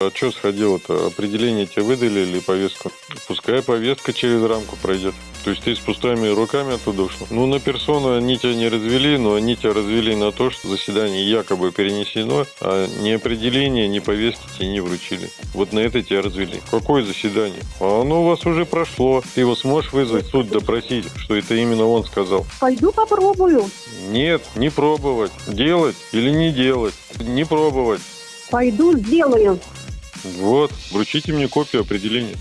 А что сходило-то? Определение тебе выдали или повестку? Пускай повестка через рамку пройдет. То есть ты с пустыми руками оттуда ушел? Ну, на персону они тебя не развели, но они тебя развели на то, что заседание якобы перенесено, а ни определение, ни повестки тебе не вручили. Вот на это тебя развели. Какое заседание? А оно у вас уже прошло. Ты его сможешь вызвать в суд допросить, что это именно он сказал? Пойду попробую. Нет, не пробовать. Делать или не делать? Не пробовать. Пойду сделаю. Вот, вручите мне копию определения.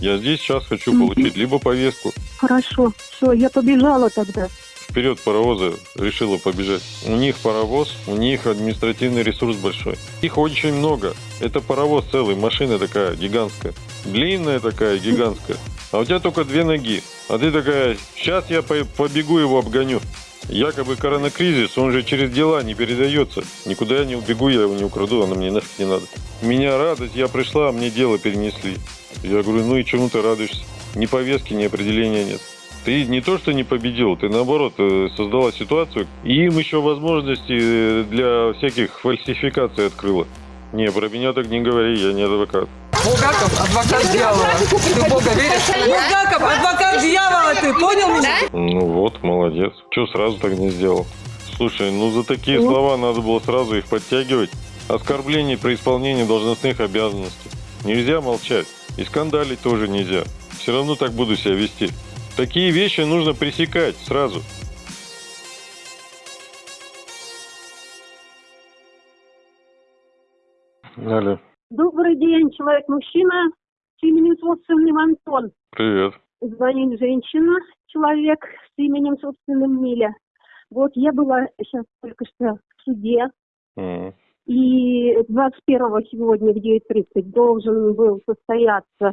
Я здесь сейчас хочу получить либо повестку. Хорошо. Все, я побежала тогда. Вперед паровоза решила побежать. У них паровоз, у них административный ресурс большой. Их очень много. Это паровоз целый, машина такая гигантская. Длинная такая, гигантская. А у тебя только две ноги. А ты такая, сейчас я по- побегу его обгоню. Якобы коронакризис, он же через дела не передается. Никуда я не убегу, я его не украду, оно мне нафиг не надо. Меня радость, я пришла, а мне дело перенесли. Я говорю, ну и чему ты радуешься? Ни повестки, ни определения нет. Ты не то, что не победил, ты наоборот э, создала ситуацию, и им еще возможности э, для всяких фальсификаций открыла. Не, про меня так не говори, я не адвокат. Булгаков, адвокат дьявола. Ты в Бога веришь? Булгаков, адвокат дьявола, ты понял меня? Ну вот, молодец. Че сразу так не сделал? Слушай, ну за такие слова надо было сразу их подтягивать. Оскорбление при исполнении должностных обязанностей. Нельзя молчать. И скандалить тоже нельзя. Все равно так буду себя вести. Такие вещи нужно пресекать сразу. Алло, Добрый день, человек-мужчина с именем собственным Антон. привет. Звонит женщина, человек с именем собственным Миля. Вот я была сейчас только что в суде, М, и 21 сегодня в 9.30 должен был состояться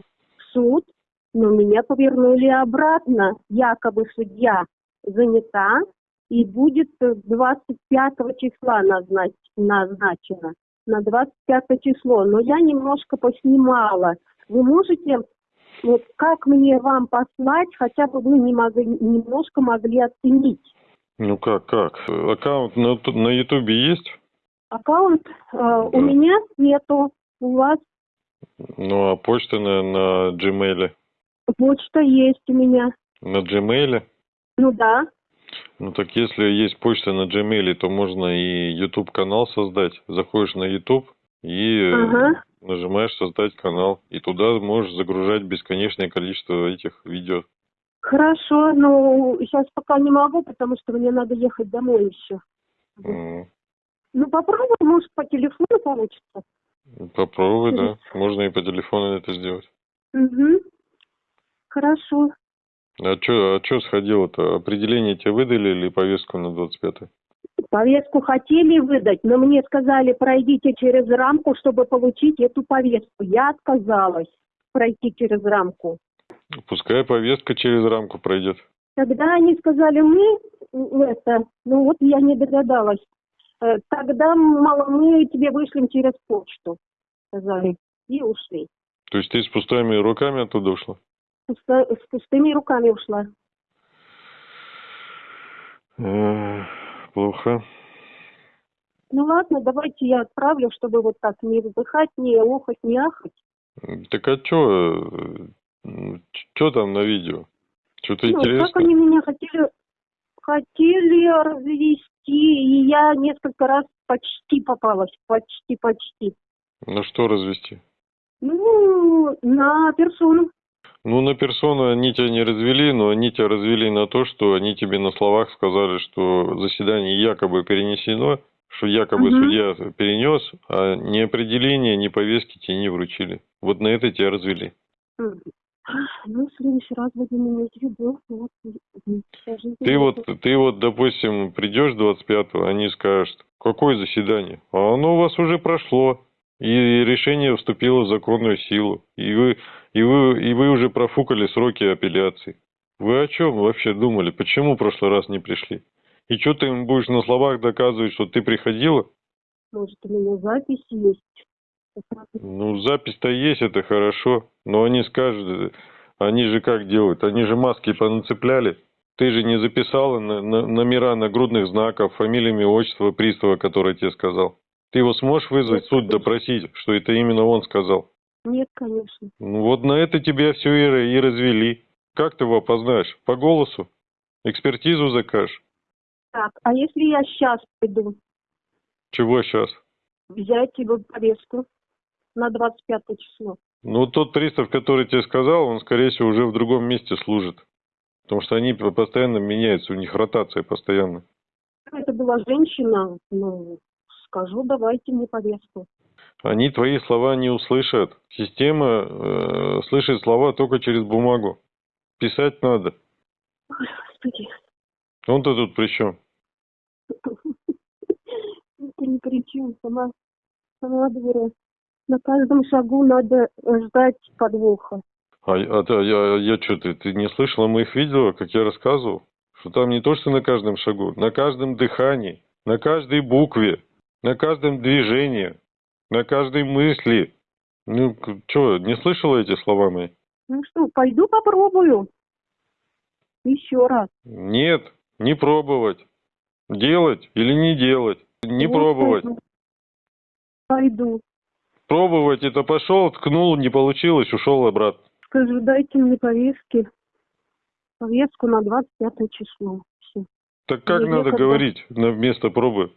суд, но меня повернули обратно. Якобы судья занята, и будет 25 числа назнач- назначено. На 25 число. Но я немножко поснимала. Вы можете, вот как мне вам послать, хотя бы вы не могли, немножко могли оценить? Ну как, как? Аккаунт на, на ютубе есть? Аккаунт э, у меня нету, у вас Ну а почта на, на Gmail? почта есть у меня. На Gmail? Ну да. Ну так если есть почта на Gmail, то можно и YouTube канал создать. Заходишь на YouTube и э, Ага. нажимаешь создать канал. И туда можешь загружать бесконечное количество этих видео. Хорошо, но сейчас пока не могу, потому что мне надо ехать домой еще. М, Ну попробуй, может, по телефону получится. Попробуй, да. Можно и по телефону это сделать. Угу. Хорошо. А что а чё сходило-то? Определение тебе выдали или повестку на 25 Повестку хотели выдать, но мне сказали, пройдите через рамку, чтобы получить эту повестку. Я отказалась пройти через рамку. Пускай повестка через рамку пройдет. Тогда они сказали, мы это, ну вот я не догадалась. Э, Тогда, мало, мы тебе вышлем через почту, сказали, и ушли. То есть ты с пустыми руками оттуда ушла? Пусто- С пустыми руками ушла. Э, Плохо. Ну ладно, давайте я отправлю, чтобы вот так не вздыхать, не охать, не ахать. Так а чё, э, чё там на видео? Что-то Ну, как интересно? они меня хотели, хотели развести, и я несколько раз почти попалась, почти-почти. На что развести? Ну, на персону. Ну, на персону они тебя не развели, но они тебя развели на то, что они тебе на словах сказали, что заседание якобы перенесено, что якобы Мгм. судья перенес, а ни определения, ни повестки тебе не вручили. Вот на это тебя развели. Ну, в следующий раз будем иметь в виду. Вот, Ты вот, ты вот, допустим, придешь 25-го, они скажут, какое заседание? А оно у вас уже прошло, и решение вступило в законную силу, и вы, и вы, и вы уже профукали сроки апелляции. Вы о чем вообще думали? Почему в прошлый раз не пришли? И что ты им будешь на словах доказывать, что ты приходила? Может, у меня запись есть. Ну, запись-то есть, это хорошо. Но они скажут, они же как делают? Они же маски понацепляли. Ты же не записала на- на- номера нагрудных знаков, фамилия, имя, отчество пристава, который тебе сказал. Ты его сможешь вызвать в суд, допросить, что это именно он сказал? Нет, конечно. Ну вот на это тебя все и, и развели. Как ты его опознаешь? По голосу? Экспертизу закажешь? Так, а если я сейчас пойду Чего сейчас? взять его повестку на 25 число? Ну, тот пристав, который тебе сказал, он, скорее всего, уже в другом месте служит. Потому что они по- постоянно меняются, у них ротация постоянно. Это была женщина, ну, скажу, давайте мне повестку. Они твои слова не услышат. Система э, слышит слова только через бумагу. Писать надо. Ой, Господи, Он-то тут при чем? это ни при чем, сама, сама дура. На каждом шагу надо ждать подвоха. А, а ты- я, я что, ты, ты не слышала моих видео, как я рассказывал? Что там не то, что на каждом шагу, на каждом дыхании, на каждой букве, на каждом движении, на каждой мысли. Ну, что, не слышала эти слова мои? Ну что, пойду попробую. Еще раз. Нет, не пробовать. Делать или не делать. Не Вот пробовать. пойду. Пойду. Пробовать это пошел, ткнул, не получилось, ушел обратно. Скажу, дайте мне повестки. Повестку на 25 число. Все. Так как Мне надо некогда. говорить на вместо пробы?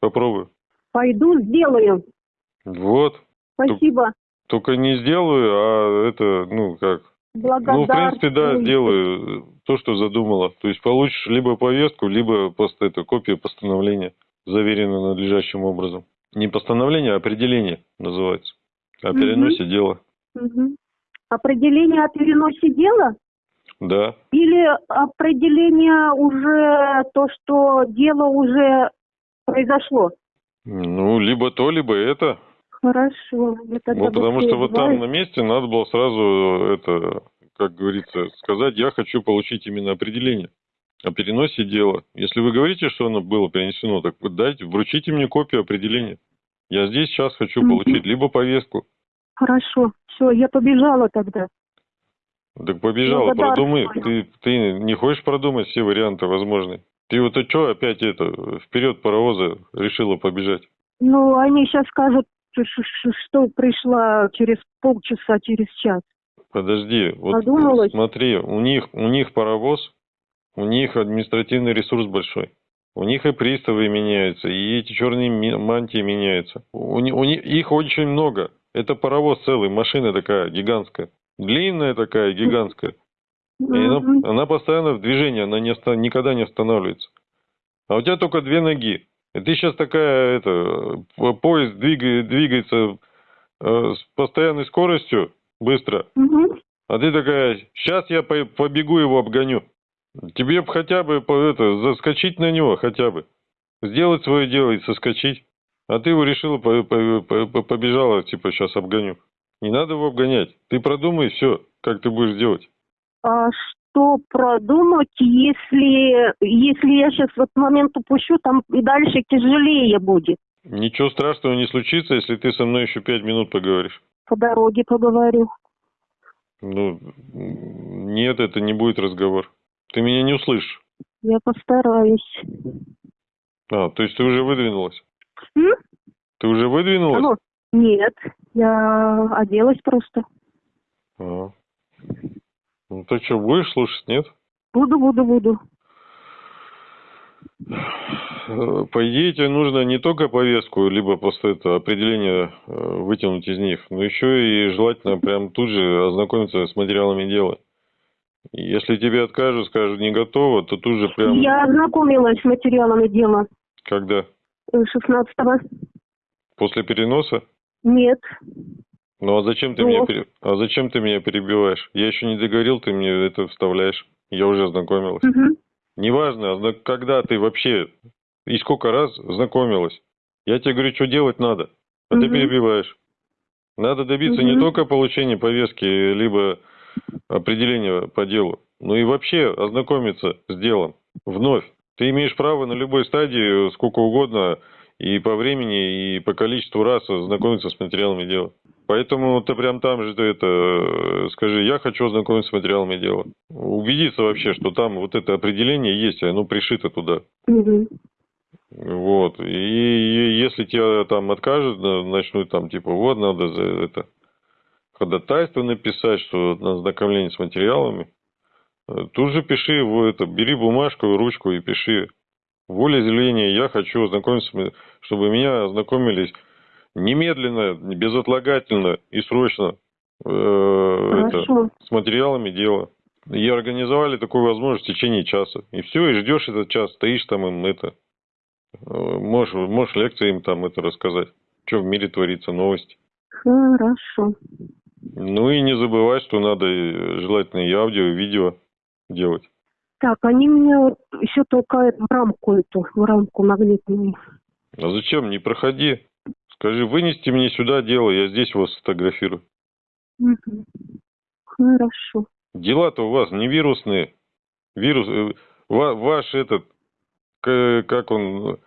Попробуй. Пойду, сделаю. Вот. Спасибо. Только не сделаю, а это, ну, как. Ну, в принципе, да, сделаю то, что задумала. То есть получишь либо повестку, либо просто это копия постановления, заверенная надлежащим образом. Не постановление, а определение называется. О Мгм. переносе дела. Мгм. Определение о переносе дела? Да. Или определение уже то, что дело уже произошло? Ну, либо то, либо это. Хорошо. Тогда Ну, потому что вот там на месте надо было сразу это, как говорится, сказать, я хочу получить именно определение о переносе дела. Если вы говорите, что оно было перенесено, так вы дайте, вручите мне копию определения. Я здесь сейчас хочу получить либо повестку. Хорошо. Все, я побежала тогда. Так побежала, продумай. Ты, ты не хочешь продумать все варианты возможные? Ты вот что опять это, вперед паровоза решила побежать? Ну, они сейчас скажут, что пришла через полчаса, через час. Подожди, вот Подумалось. смотри, у них, у них паровоз, у них административный ресурс большой. У них и приставы меняются, и эти черные мантии меняются. У, у них их очень много. Это паровоз целый, машина такая гигантская. Длинная такая, гигантская. И она, она постоянно в движении, она не никогда не останавливается. А у тебя только две ноги. И ты сейчас такая, это, по- поезд двига- двигается э, с постоянной скоростью, быстро. Мгм. А ты такая, сейчас я по- побегу его обгоню. Тебе б хотя бы по- это, заскочить на него хотя бы. Сделать свое дело и соскочить. А ты его решила, по- по- по- по- побежала, типа, сейчас обгоню. Не надо его обгонять. Ты продумай все, как ты будешь делать. А что продумать, если, если я сейчас в этот момент упущу, там и дальше тяжелее будет. Ничего страшного не случится, если ты со мной еще пять минут поговоришь. По дороге поговорю. Ну, нет, это не будет разговор. Ты меня не услышишь. Я постараюсь. А, то есть ты уже выдвинулась? М? Ты уже выдвинулась? Алло? Нет, я оделась просто. А. Ну ты что, будешь слушать, нет? Буду, буду, буду. Э, По идее, тебе нужно не только повестку, либо просто это определение э, вытянуть из них, но еще и желательно прям тут же ознакомиться с материалами дела. Если тебе откажут, скажут не готово, то тут же прям Я ознакомилась с материалами дела когда? э, 16-го. После переноса? Нет. Ну а зачем ты Ну. меня пере- а зачем ты меня перебиваешь? Я еще не договорил, ты мне это вставляешь. Я уже ознакомилась. Мгм. Неважно, озна- когда ты вообще и сколько раз знакомилась. Я тебе говорю, что делать надо, а ты Мгм. перебиваешь. Надо добиться не Мгм. только получения повестки, либо определения по делу, но и вообще ознакомиться с делом вновь. Ты имеешь право на любой стадии, сколько угодно, и по времени, и по количеству раз ознакомиться с материалами дела. Поэтому ты прям там же ты это э, скажи, я хочу ознакомиться с материалами дела. Убедиться вообще, что там вот это определение есть, оно пришито туда. Мгм. Вот. И если тебя там откажут, на- начнут там, типа, вот, надо за это ходатайство написать, что на ознакомление с материалами, э, тут же пиши, в это, бери бумажку, ручку и пиши. Волеизъявление, я хочу ознакомиться, чтобы меня ознакомились немедленно, безотлагательно и срочно э, это, с материалами дела. И организовали такую возможность в течение часа. И все, и ждешь этот час, стоишь там им это. э, Можешь, можешь лекции им там это рассказать. Что в мире творится, новости. Хорошо. Ну и не забывай, что надо э, желательно и аудио, и видео делать. Так, они мне вот еще толкают в рамку эту, в рамку магнитную. А зачем? Не проходи. Скажи, вынести мне сюда дело, я здесь его сфотографирую. Мгм. Хорошо. Дела-то у вас не вирусные. Вирус, э, ва- ваш этот, как он,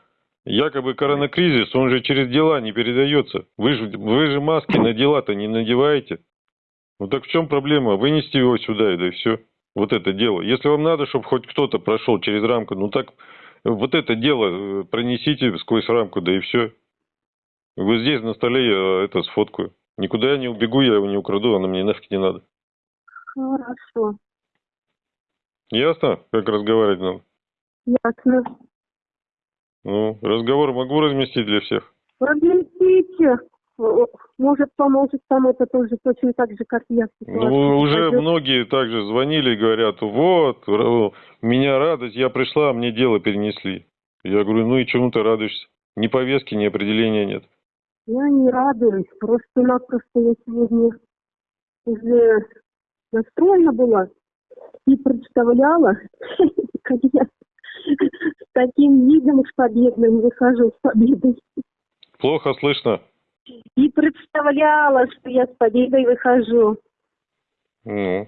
якобы коронакризис, он же через дела не передается. Вы же, вы же маски на дела-то не надеваете. Ну так в чем проблема? Вынести его сюда, и да и все. Вот это дело. Если вам надо, чтобы хоть кто-то прошел через рамку, ну так вот это дело э, пронесите сквозь рамку, да и все. Вы здесь на столе я это сфоткаю. Никуда я не убегу, я его не украду, оно мне нафиг не надо. Хорошо. Ясно, как разговаривать надо? Ясно. Ну, разговор могу разместить для всех. Разместите. Может, поможет там это тоже точно так же, как я. Ну, уже попадет. многие также звонили и говорят, вот, меня радость, я пришла, а мне дело перенесли. Я говорю, ну и чему ты радуешься? Ни повестки, ни определения нет. Я не радуюсь. Просто-напросто я сегодня уже настроена была и представляла, как я с таким видом, с победным выхожу с победой. Плохо слышно. И представляла, что я с победой выхожу. Ну,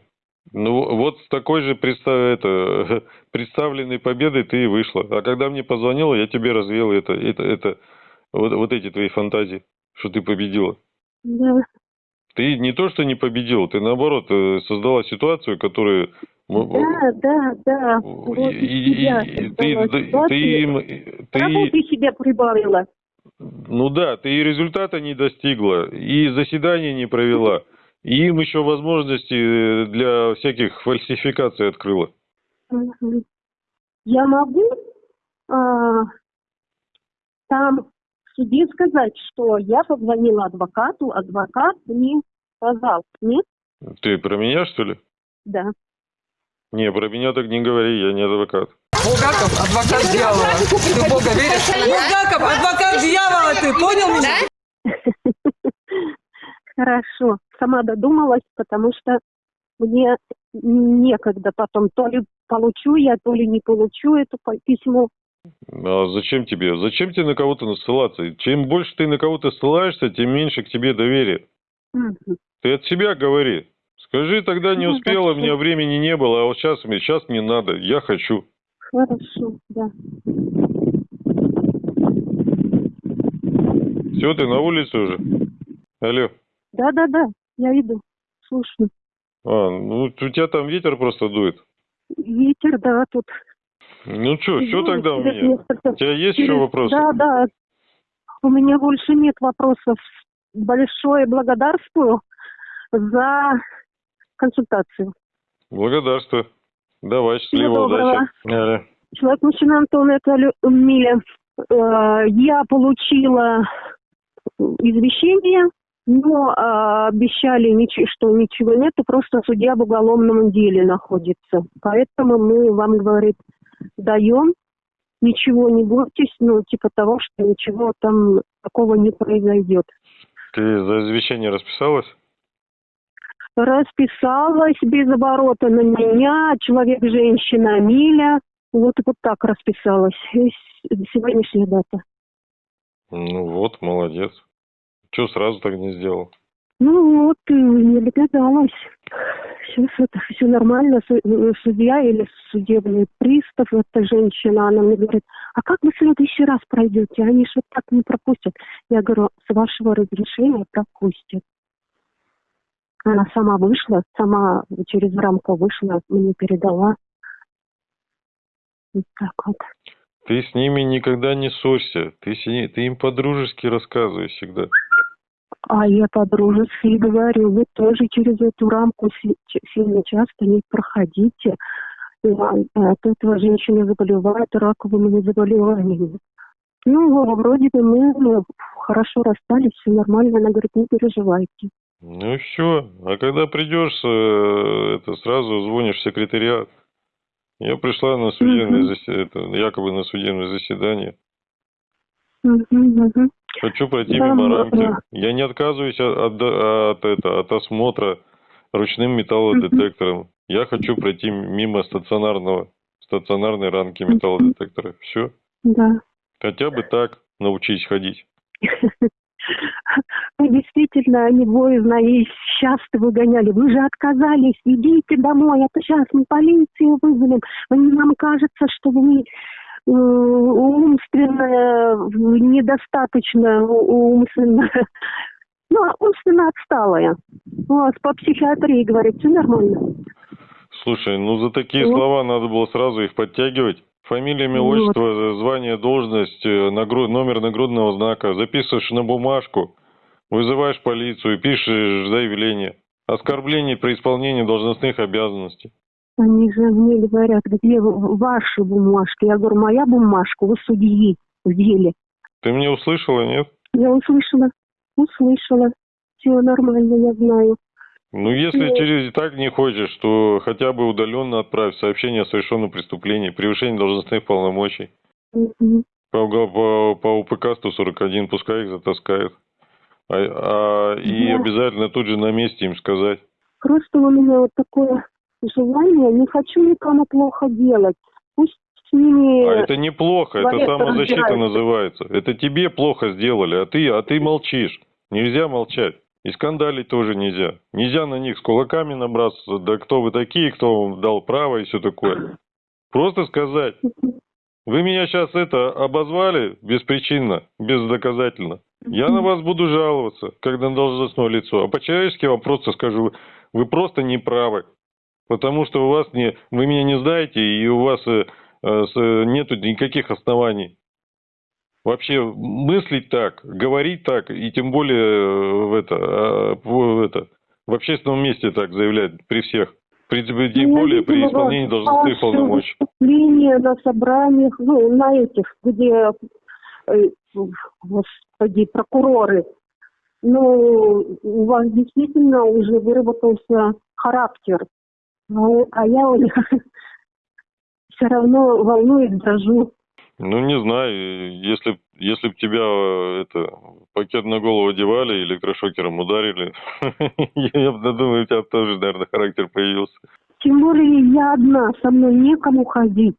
ну вот с такой же представ- это, представленной победой ты и вышла. А когда мне позвонила, я тебе развеял это, это, это, вот, вот эти твои фантазии, что ты победила. Да. Ты не то, что не победил, ты наоборот э, создала ситуацию, которая... Да, да, да. Вот и- и- и- создала ты, ты, ситуацию. им- ты- Работы себе прибавила. Ну да, ты и результата не достигла, и заседания не провела, и им еще возможности э, для всяких фальсификаций открыла. Я могу а, там в суде сказать, что я позвонила адвокату, адвокат мне сказал. Нет? Ты про меня, что ли? Да. Не, про меня так не говори, я не адвокат. Булгаков, адвокат дьявола. Ты в Бога веришь? Булгаков, адвокат дьявола, ты понял меня? Хорошо. Сама додумалась, потому что мне некогда потом. То ли получу я, то ли не получу это письмо. А зачем тебе? Зачем тебе на кого-то насылаться? Чем больше ты на кого-то ссылаешься, тем меньше к тебе доверия. Мгм. Ты от себя говори. Скажи, тогда не Ну, успела, у меня времени не было, а вот сейчас, мне- сейчас мне надо, я хочу. Хорошо, да. Все, ты на улице уже? Алло. Да-да-да, я иду. Слушаю. А, ну у тебя там ветер просто дует. Ветер, да, тут. Ну что, все Ну, тогда у меня? несколько- У тебя есть еще через- вопросы? Да, да. У меня больше нет вопросов. Большое благодарствую за консультацию. Благодарствую. Давай, счастливо, Всего доброго. удачи. Алло. Человек мужчина Антон, это Миля. Э, Я получила извещение, но э, обещали, что ничего нету, просто судья в уголовном деле находится. Поэтому мы вам, говорит, даем, ничего не бойтесь, ну, типа того, что ничего там такого не произойдет. Ты за извещение расписалась? Расписалась без оборота на меня, человек-женщина Миля. Вот, вот так расписалась. И с- Сегодняшняя дата. Ну вот, молодец. Че сразу так не сделал? Ну вот, э, не догадалась. Сейчас это все нормально. Э, Судья или судебный пристав, эта женщина, она мне говорит, а как вы в следующий раз пройдете? Они же так не пропустят. Я говорю, с вашего разрешения пропустят. Она сама вышла, сама через рамку вышла, мне передала. Вот так вот. Ты с ними никогда не ссорься. Ты, с ней- ты им по-дружески рассказывай всегда. А я по-дружески и говорю, вы тоже через эту рамку сильно часто не проходите. И, а, От этого женщины заболевают раковыми заболеваниями. Ну, вроде бы мы ну, хорошо расстались, все нормально. Она говорит, не переживайте. Ну все. А когда придешь, э, это сразу звонишь в секретариат. Я пришла на судебное заседание, якобы на судебное заседание. Мгм, мгм. Хочу пройти Да, мимо рамки. Я не отказываюсь от, от, от это, от осмотра ручным металлодетектором. Я хочу пройти мимо стационарного, стационарной рамки металлодетектора. Все. Да. Хотя бы так научись ходить. Ну, действительно, они боязно и часто выгоняли. Вы же отказались, идите домой, а то сейчас мы полицию вызовем. Нам кажется, что вы э, умственно э, недостаточно у- умственно, ну, умственно отсталая. У вас по психиатрии, говорит, все нормально. Слушай, ну за такие Вот. слова надо было сразу их подтягивать. Фамилия, имя, Вот. отчество, звание, должность, э, нагру- номер нагрудного знака. Записываешь на бумажку, вызываешь полицию, пишешь заявление. Оскорбление при исполнении должностных обязанностей. Они же мне говорят, где ваши бумажки? Я говорю, моя бумажка, вы судьи в деле. Ты меня услышала, нет? Я услышала, услышала. Все нормально, я знаю. Ну, если Нет. через так не хочешь, то хотя бы удаленно отправь сообщение о совершенном преступлении, превышении должностных полномочий. Мгм. По, по, по УПК 141, пускай их затаскают. А, а- и Да. обязательно тут же на месте им сказать. Просто у меня вот такое желание, не хочу никому плохо делать. Пусть с ними... А это неплохо, это самозащита называется. Это тебе плохо сделали, а ты, а ты молчишь. Нельзя молчать. И скандалить тоже нельзя. Нельзя на них с кулаками набрасываться. Да кто вы такие, кто вам дал право и все такое. Просто сказать. Вы меня сейчас это обозвали беспричинно, бездоказательно. Я на вас буду жаловаться, когда на должностное лицо. А по-человечески вам просто скажу, вы просто не правы. Потому что у вас не, вы меня не знаете, и у вас э, э, э, нету никаких оснований. Вообще мыслить так, говорить так, и тем более э, в это, э, в это, в общественном месте так заявлять при всех. При, тем Ну, я более при исполнении должностных ваши полномочий. на собраниях, ну, на этих, где, э, господи, прокуроры. Ну, у вас действительно уже выработался характер. Ну, А я все равно волнуюсь, дрожу. Ну, не знаю, если, если бы тебя э, это, пакет на голову одевали, электрошокером ударили, я бы, думаю, у тебя тоже, наверное, характер появился. Тем более я одна, со мной некому ходить.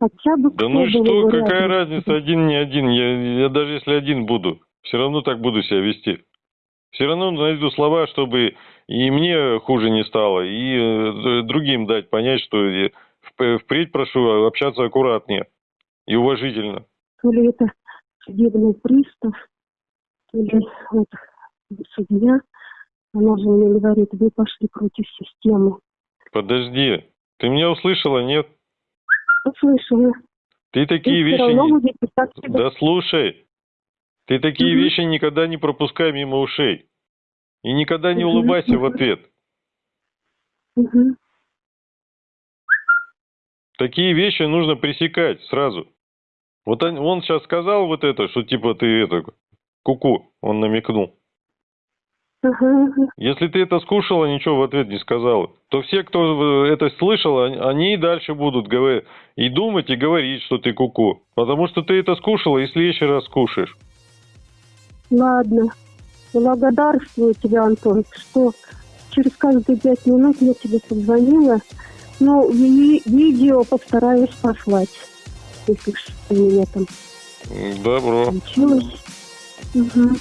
Хотя бы Да ну что, какая разница, один, не один, я, я даже если один буду, все равно так буду себя вести. Все равно найду слова, чтобы и мне хуже не стало, и э, другим дать понять, что вп- впредь прошу общаться аккуратнее и уважительно. То ли это судебный пристав, то ли вот судья. Она же мне говорит, вы пошли против системы. Подожди, ты меня услышала, нет? Услышала. Ты такие Вы вещи... равно не-. Да слушай, ты такие вещи никогда не пропускай мимо ушей. И никогда не улыбайся в ответ. Такие вещи нужно пресекать сразу. Вот он, он сейчас сказал вот это, что типа ты это, куку, он намекнул. Если ты это скушала, ничего в ответ не сказала, то все, кто э, это слышал, они- и дальше будут говорить, и думать, и говорить, что ты куку. Потому что ты это скушала, и в следующий раз скушаешь. Ладно. Благодарствую тебя, Антон, что через каждые пять минут я тебе позвонила. Ну, ви- видео постараюсь послать, если ж у меня там Добро. получилось. Мгм.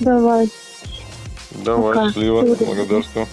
Давай. Давай, Пока. счастливо. Благодарствую.